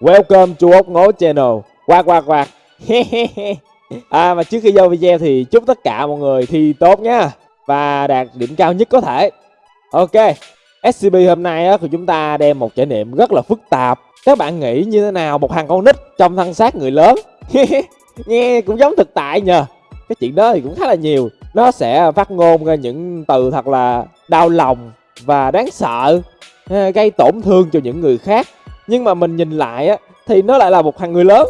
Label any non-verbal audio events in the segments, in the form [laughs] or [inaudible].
Welcome to ốc ngố channel. Quạt quạt quạt. [laughs] À mà trước khi vô video thì chúc tất cả mọi người thi tốt nha. Và đạt điểm cao nhất có thể. Ok SCP hôm nay á, thì chúng ta đem một trải nghiệm rất là phức tạp. Các bạn nghĩ như thế nào một thằng con nít trong thân xác người lớn? [laughs] Nghe cũng giống thực tại nhờ. Cái chuyện đó thì cũng khá là nhiều. Nó sẽ phát ngôn ra những từ thật là đau lòng và đáng sợ à, Gây tổn thương cho những người khác nhưng mà mình nhìn lại á, thì nó lại là một thằng người lớn.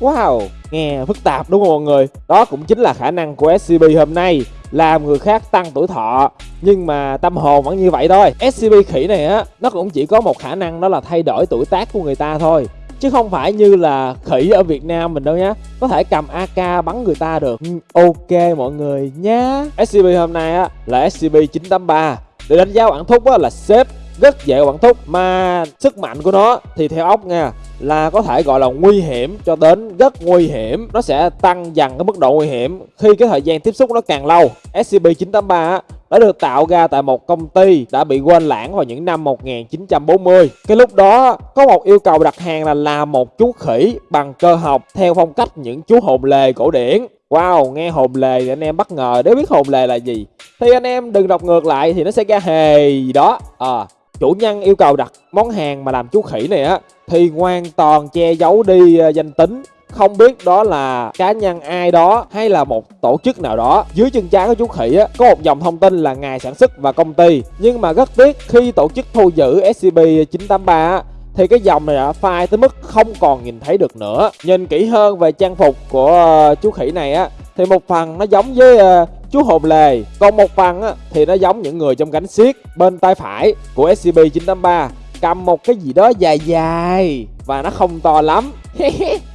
Wow, nghe phức tạp đúng không mọi người? Đó cũng chính là khả năng của scp hôm nay, làm người khác tăng tuổi thọ. Nhưng mà tâm hồn vẫn như vậy thôi. Scp khỉ này á, nó cũng chỉ có một khả năng đó là thay đổi tuổi tác của người ta thôi. Chứ không phải như là khỉ ở Việt Nam mình đâu nhá. Có thể cầm AK bắn người ta được. Ừ, ok mọi người nhá. SCP hôm nay á, là SCP 983 để đánh giá bản thúc á, là xếp rất dễ quản thúc mà sức mạnh của nó thì theo ốc nha là có thể gọi là nguy hiểm cho đến rất nguy hiểm. Nó sẽ tăng dần cái mức độ nguy hiểm khi cái thời gian tiếp xúc nó càng lâu. SCP-983 đã được tạo ra tại một công ty đã bị quên lãng vào những năm 1940 cái lúc đó có một yêu cầu đặt hàng là làm một chú khỉ bằng cơ học theo phong cách những chú hồn lề cổ điển. Wow, nghe hồn lề thì anh em bất ngờ nếu biết hồn lề là gì Thì anh em đừng đọc ngược lại thì nó sẽ ra hề gì đó. À, chủ nhân yêu cầu đặt món hàng mà làm chú khỉ này á, thì hoàn toàn che giấu đi ờ, danh tính. Không biết đó là cá nhân ai đó hay là một tổ chức nào đó. Dưới chân trái của chú khỉ á, có một dòng thông tin là ngày sản xuất và công ty. Nhưng mà rất tiếc, khi tổ chức thu giữ scp 983 á, thì cái dòng này đã phai tới mức không còn nhìn thấy được nữa. Nhìn kỹ hơn về trang phục của ờ, chú khỉ này á, thì một phần nó giống với ờ, chú hồn lề. Còn một phần á, thì nó giống những người trong cánh xiết bên tay phải của scp 983 cầm một cái gì đó dài dài và nó không to lắm. [laughs]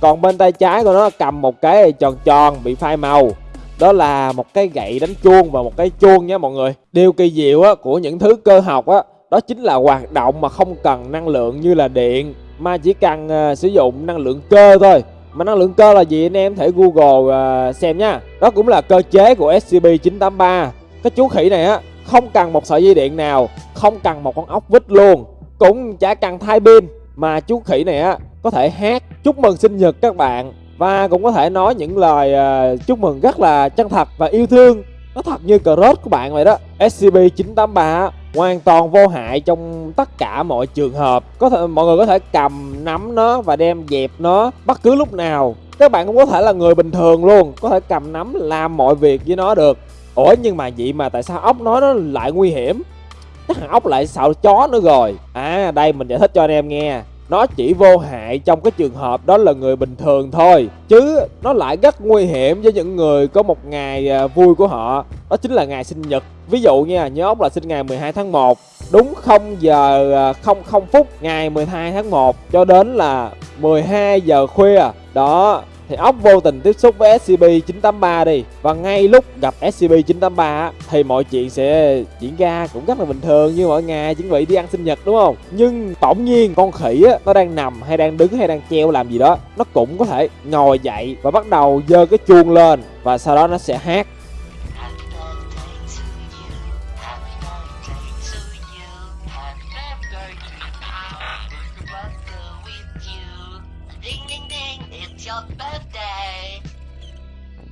Còn bên tay trái của nó cầm một cái tròn tròn bị phai màu. Đó là một cái gậy đánh chuông và một cái chuông nha mọi người. Điều kỳ diệu á, của những thứ cơ học á đó chính là hoạt động mà không cần năng lượng như là điện mà chỉ cần uh, sử dụng năng lượng cơ thôi mà năng lượng cơ là gì anh em? Thể google uh, xem nha. Đó cũng là cơ chế của scp 983 cái chú khỉ này á không cần một sợi dây điện nào không cần một con ốc vít luôn. Cũng chả cần thay pin. Mà chú khỉ này á có thể hát chúc mừng sinh nhật các bạn. Và cũng có thể nói những lời uh, chúc mừng rất là chân thật và yêu thương. Nó thật như cờ rốt của bạn vậy đó. Scp 983 hoàn toàn vô hại trong tất cả mọi trường hợp. Có thể, mọi người có thể cầm nắm nó và đem dẹp nó bất cứ lúc nào. Các bạn cũng có thể là người bình thường luôn, có thể cầm nắm làm mọi việc với nó được. Ủa, nhưng mà vậy mà tại sao ốc nói nó lại nguy hiểm? Chắc thằng ốc lại sợ chó nữa rồi. À đây, mình giải thích cho anh em nghe. Nó chỉ vô hại trong cái trường hợp đó là người bình thường thôi, chứ nó lại rất nguy hiểm với những người có một ngày à, vui của họ. Đó chính là ngày sinh nhật ví dụ nha nhớ ốc là sinh ngày 12 tháng 1 đúng 0 giờ à, 00 phút ngày 12 tháng 1 cho đến là 12 giờ khuya. Đó thì ốc vô tình tiếp xúc với SCP-983 đi. Và ngay lúc gặp SCP-983 thì mọi chuyện sẽ diễn ra cũng rất là bình thường như mọi ngày chuẩn bị đi ăn sinh nhật đúng không? Nhưng tổng nhiên con khỉ á, nó đang nằm hay đang đứng hay đang treo làm gì đó nó cũng có thể ngồi dậy và bắt đầu dơ cái chuông lên và sau đó nó sẽ hát.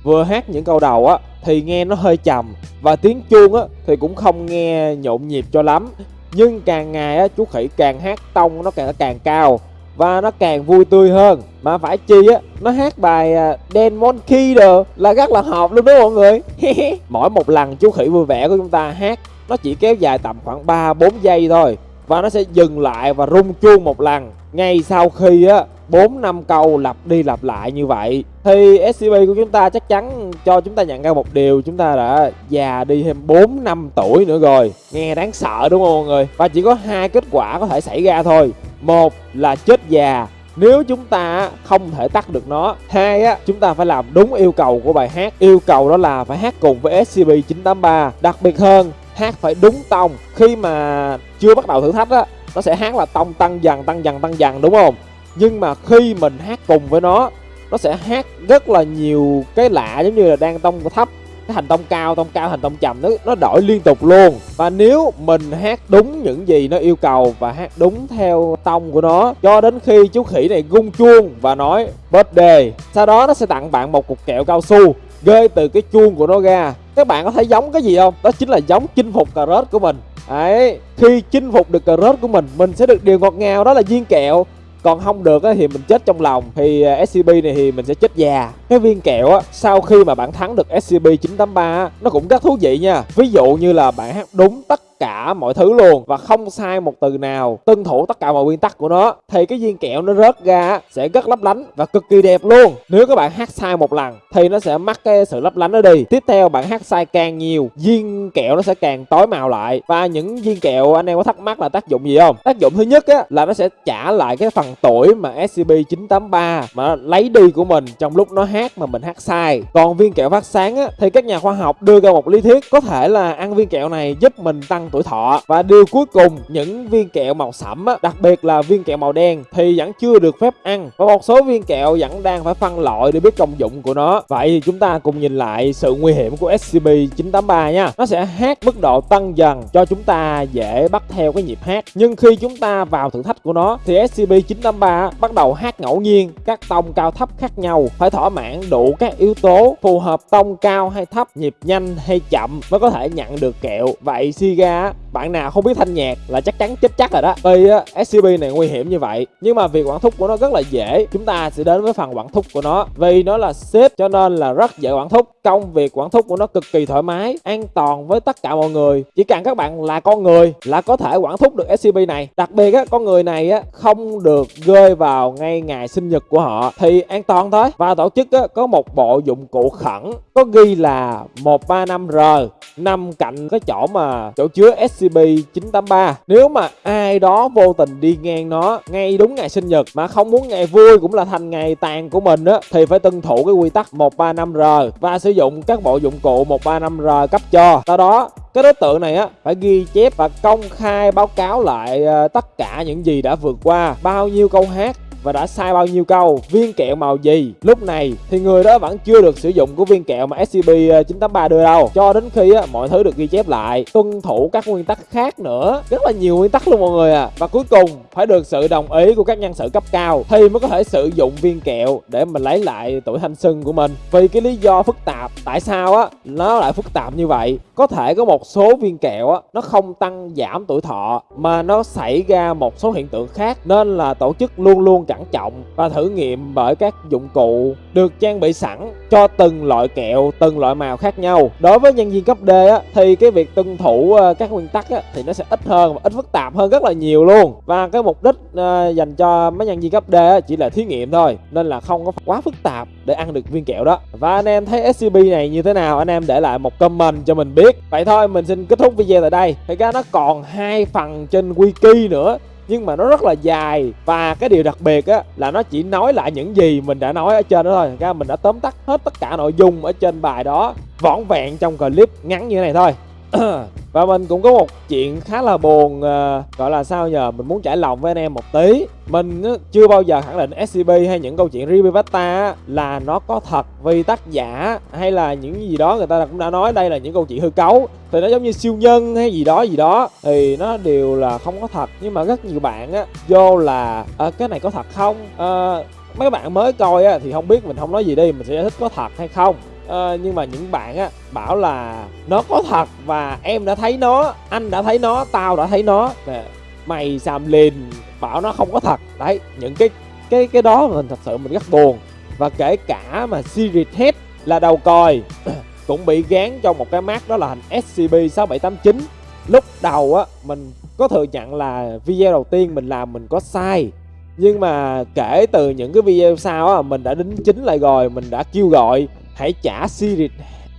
Vừa hát những câu đầu á, thì nghe nó hơi trầm, và tiếng chuông á, thì cũng không nghe nhộn nhịp cho lắm. Nhưng càng ngày á, chú khỉ càng hát tông nó càng càng cao, và nó càng vui tươi hơn. Mà phải chi á, nó hát bài à, Dan Monkey đồ, là rất là hợp luôn đó mọi người. [laughs] Mỗi một lần chú khỉ vui vẻ của chúng ta hát, nó chỉ kéo dài tầm khoảng 3 4 giây thôi, và nó sẽ dừng lại và rung chuông một lần. Ngay sau khi á 4 năm câu lặp đi lặp lại như vậy. Thì SCP của chúng ta chắc chắn cho chúng ta nhận ra một điều, chúng ta đã già đi thêm 4 năm tuổi nữa rồi. Nghe đáng sợ đúng không mọi người? Và chỉ có hai kết quả có thể xảy ra thôi. Một là chết già. Nếu chúng ta không thể tắt được nó. Hai á, chúng ta phải làm đúng yêu cầu của bài hát. Yêu cầu đó là phải hát cùng với scp 983 đặc biệt hơn, hát phải đúng tông. Khi mà chưa bắt đầu thử thách á, nó sẽ hát là tông, tăng dần tăng dần tăng dần, đúng không? Nhưng mà khi mình hát cùng với nó nó sẽ hát rất là nhiều cái lạ giống như là đang tông thấp, cái thành tông cao tông cao thành tông trầm nó nó đổi liên tục luôn. Và nếu mình hát đúng những gì nó yêu cầu và hát đúng theo tông của nó, cho đến khi chú khỉ này gung chuông và nói birthday sau đó nó sẽ tặng bạn một cục kẹo cao su rơi từ cái chuông của nó ra. Các bạn có thấy giống cái gì không? Đó chính là giống chinh phục cà rốt của mình. Đấy, khi chinh phục được cà rốt của mình mình sẽ được điều ngọt ngào, đó là viên kẹo còn không được thì mình chết trong lòng. Thì à, SCP này thì mình sẽ chết già cái viên kẹo á, sau khi mà bạn thắng được SCP 983 nó cũng rất thú vị nha. Ví dụ như là bạn hát đúng tất cả mọi thứ luôn và không sai một từ nào, tuân thủ tất cả mọi nguyên tắc của nó, thì cái viên kẹo nó rớt ra sẽ rất lấp lánh và cực kỳ đẹp luôn. Nếu các bạn hát sai một lần, thì nó sẽ mất cái sự lấp lánh đó đi. Tiếp theo, bạn hát sai càng nhiều, viên kẹo nó sẽ càng tối màu lại. Và những viên kẹo anh em có thắc mắc là tác dụng gì không? Tác dụng thứ nhất á, là nó sẽ trả lại cái phần tuổi mà SCP 983 mà lấy đi của mình trong lúc nó hát mà mình hát sai. Còn viên kẹo phát sáng á thì các nhà khoa học đưa ra một lý thuyết có thể là ăn viên kẹo này giúp mình tăng tuổi thọ. Và điều cuối cùng những viên kẹo màu sẫm á, đặc biệt là viên kẹo màu đen thì vẫn chưa được phép ăn. Và một số viên kẹo vẫn đang phải phân loại để biết công dụng của nó. Vậy thì chúng ta cùng nhìn lại sự nguy hiểm của SCP-983 nha. Nó sẽ hát mức độ tăng dần cho chúng ta dễ bắt theo cái nhịp hát. Nhưng khi chúng ta vào thử thách của nó thì SCP-983 bắt đầu hát ngẫu nhiên các tông cao thấp khác nhau phải thỏa mãn đủ các yếu tố phù hợp tông cao hay thấp, nhịp nhanh hay chậm mới có thể nhận được kẹo. Vậy Siga bạn nào không biết thanh nhạc là chắc chắn chết chắc rồi đó. Tuy SCP này nguy hiểm như vậy, nhưng mà việc quản thúc của nó rất là dễ. Chúng ta sẽ đến với phần quản thúc của nó. Vì nó là xếp cho nên là rất dễ quản thúc. Công việc quản thúc của nó cực kỳ thoải mái, an toàn với tất cả mọi người. Chỉ cần các bạn là con người là có thể quản thúc được SCP này. Đặc biệt á, con người này á, không được rơi vào ngay ngày sinh nhật của họ, thì an toàn thôi. Và tổ chức á, có một bộ dụng cụ khẩn có ghi là 135R nằm cạnh cái chỗ mà chỗ chứa SCP-983 Nếu mà ai đó vô tình đi ngang nó ngay đúng ngày sinh nhật mà không muốn ngày vui cũng là thành ngày tàn của mình á thì phải tuân thủ cái quy tắc 135R và sử dụng các bộ dụng cụ 135R cấp cho. Sau đó cái đối tượng này á phải ghi chép và công khai báo cáo lại ờ, tất cả những gì đã vượt qua bao nhiêu câu hát và đã sai bao nhiêu câu viên kẹo màu gì? Lúc này thì người đó vẫn chưa được sử dụng của viên kẹo mà SCP 983 ờ, đưa đâu. Cho đến khi á, mọi thứ được ghi chép lại tuân thủ các nguyên tắc khác nữa. Rất là nhiều nguyên tắc luôn mọi người à và cuối cùng phải được sự đồng ý của các nhân sự cấp cao thì mới có thể sử dụng viên kẹo để mình lấy lại tuổi thanh xuân của mình. Vì cái lý do phức tạp tại sao á nó lại phức tạp như vậy? Có thể có một số viên kẹo á nó không tăng giảm tuổi thọ mà nó xảy ra một số hiện tượng khác. Nên là tổ chức luôn luôn cẩn trọng và thử nghiệm bởi các dụng cụ được trang bị sẵn cho từng loại kẹo từng loại màu khác nhau. Đối với nhân viên cấp D á, thì cái việc tuân thủ ờ, các nguyên tắc á, thì nó sẽ ít hơn và ít phức tạp hơn rất là nhiều luôn. Và cái mục đích à, dành cho mấy nhân viên cấp D á, chỉ là thí nghiệm thôi nên là không có quá phức tạp để ăn được viên kẹo đó. Và anh em thấy SCP này như thế nào? Anh em để lại một comment cho mình biết. Vậy thôi mình xin kết thúc video tại đây. Thì ra nó còn hai phần trên wiki nữa nhưng mà nó rất là dài. Và cái điều đặc biệt á, là nó chỉ nói lại những gì mình đã nói ở trên đó thôi. Ra mình đã tóm tắt hết tất cả nội dung ở trên bài đó, vỏn vẹn trong clip ngắn như thế này thôi. [clears throat] và mình cũng có một chuyện khá là buồn uh, gọi là sao nhờ? Mình muốn trải lòng với anh em một tí. Mình chưa bao giờ khẳng định scp hay những câu chuyện ribivata là nó có thật vì tác giả hay là những gì đó người ta cũng đã nói đây là những câu chuyện hư cấu. Thì nó giống như siêu nhân hay gì đó gì đó. Thì nó đều là không có thật. Nhưng mà rất nhiều bạn á vô là à, cái này có thật không? À, mấy bạn mới coi á thì không biết mình không nói gì đi mình sẽ giải thích có thật hay không? À, nhưng mà những bạn á bảo là nó có thật và em đã thấy nó anh đã thấy nó tao đã thấy nó. Nè mày xàm lìn bảo nó không có thật. Đấy những cái cái cái đó mình thật sự mình rất buồn. Và kể cả mà series head là đầu còi [clears throat] cũng bị gán cho một cái mát đó là hình scb 6789 lúc đầu á mình có thừa nhận là video đầu tiên mình làm mình có sai. Nhưng mà kể từ những cái video sau á mình đã đính chính lại rồi mình đã kêu gọi hãy trả series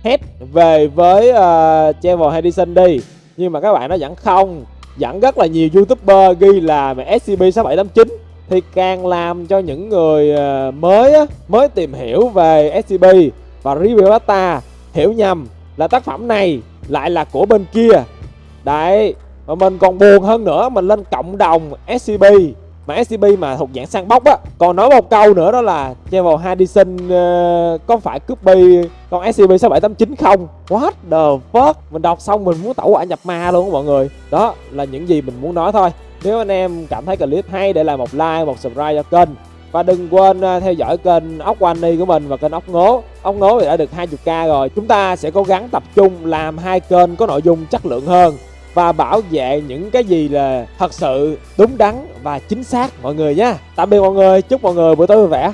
head về với ờ, uh, Travel Edison đi. Nhưng mà các bạn nó vẫn không. Vẫn rất là nhiều youtuber ghi là SCP-6789 thì càng làm cho những người uh, mới á, mới tìm hiểu về SCP và review data hiểu nhầm là tác phẩm này lại là của bên kia. Đấy mà mình còn buồn hơn nữa mình lên cộng đồng SCP mà SCP mà thuộc dạng săn bóc á còn nói một câu nữa đó là Travel Hardison uh, ờ, có phải copy con SCP-6789 không? What the fuck? Mình đọc xong mình muốn tẩu quả nhập ma luôn mọi người. Đó là những gì mình muốn nói thôi. Nếu anh em cảm thấy clip hay để lại một like một subscribe cho kênh. Và đừng quên ờ, theo dõi kênh ốc Wani của mình và kênh ốc ngố. Ốc ngố thì đã được 20k rồi. Chúng ta sẽ cố gắng tập trung làm hai kênh có nội dung chất lượng hơn và bảo vệ những cái gì là thật sự đúng đắn và chính xác, mọi người nhé tạm biệt mọi người, chúc mọi người buổi tối vui vẻ.